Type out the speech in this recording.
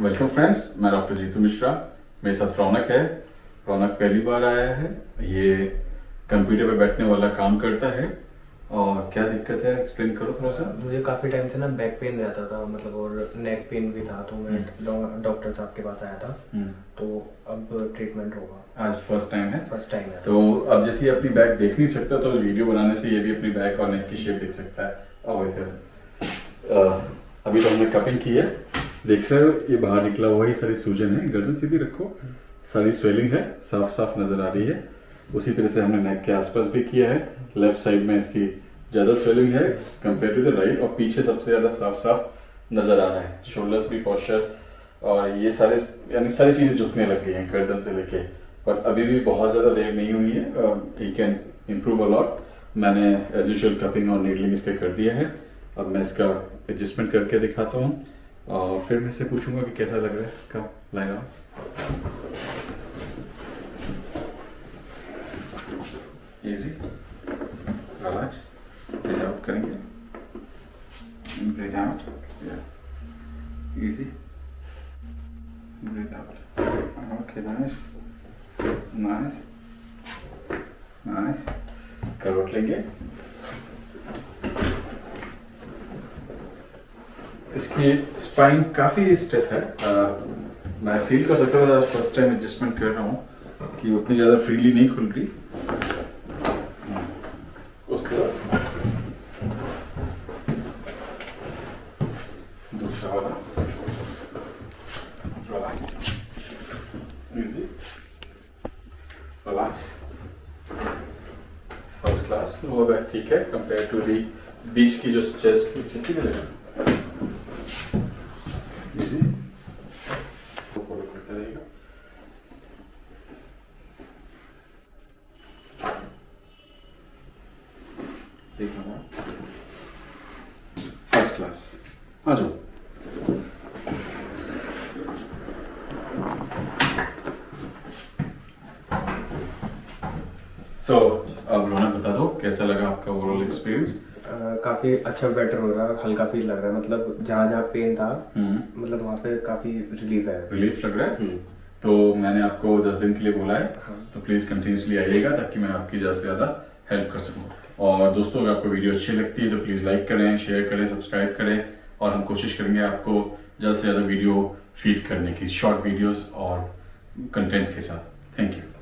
Welcome friends मैं doctor Jeetu Mishra. मेरे साथ रौनक है। रौनक पहली बार आया है। ये कंप्यूटर पे बैठने वाला काम करता है। और क्या दिक्कत है? एक्सप्लेन करो थोड़ा सा। मुझे काफ़ी टाइम से ना बैक पेन रहता था मतलब और नेक पेन भी था तो मैं डॉक्टर साहब के पास आया था। हम्म, तो अब ट्रीटमेंट होगा। आज फ़र्स्ट टाइम है। फ़र्स्ट टाइम है। तो अब जैसे अपनी बैक देख नहीं सकता तो वीडियो बनाने से ये भी अपनी बैक और नेक की शेप देख सकता है। इधर अभी तो हमने कपिंग की है। देख रहे हो ये बाहर निकला हुआ ही सारी सूजन है। गर्दन सीधी रखो। सारी स्वेलिंग है साफ़ साफ़ नज़र आ रही है। उसी तरह से हमने नेक के आसपास भी किया है। लेफ़्ट साइड में इसकी ज़्यादा स्वेलिंग है कंपेयर टू द राइट और पीछे सबसे ज़्यादा साफ़ साफ़ नज़र आ रहा है। शोल्डर्स भी पॉस्चर और ये सारे, यानी सारी चीज़ें झुकने लग गई हैं गर्दन से लेके। पर अभी भी बहुत ज़्यादा देर नहीं हुई है। He can improve a lot मैंने एज यूजल कपिंग और नीडलिंग इसके कर दिया है। अब मैं इसका एडजस्टमेंट करके दिखाता हूँ। और फिर मैं इससे पूछूँगा कि कैसा लग रहा है कब लाएगा इजी रिलैक्स ब्रीथ आउट करेंगे। Breathe out easy breathe out okay nice nice nice करवट लेंगे। इसकी स्पाइन काफ़ी स्टिफ है। अ, मैं फील कर सकता था फ़र्स्ट टाइम एडजस्टमेंट कर रहा हूँ कि उतनी ज़्यादा फ्रीली नहीं खुल रही। उस तरफ़ फ़र्स्ट क्लास लोअर बैक ठीक है कंपेयर टू दी बीच की जो चेस्ट की चेस्ट मिलेगा इजी फॉलो करते रहेगा देखना फ़र्स्ट क्लास आ जाओ सो अब रौनक बता दो कैसा लगा आपका ओवरऑल एक्सपीरियंस काफ़ी अच्छा बेटर हो रहा है हल्का फील लग रहा है। मतलब जहाँ जहाँ पेन था हम्म। मतलब वहाँ पे काफ़ी रिलीफ है। रिलीफ लग रहा है? हम्म। तो मैंने आपको 10 दिन के लिए बोला है। हाँ। तो प्लीज़ कंटिन्यूसली आइएगा ताकि मैं आपकी ज़्यादा से ज़्यादा हेल्प कर सकूँ। और दोस्तों अगर आपको वीडियो अच्छी लगती है तो प्लीज़ लाइक करें शेयर करें सब्सक्राइब करें। और हम कोशिश करेंगे आपको ज़्यादा से ज़्यादा वीडियो फ़ीड करने की शॉर्ट वीडियोस और कंटेंट के साथ। Thank you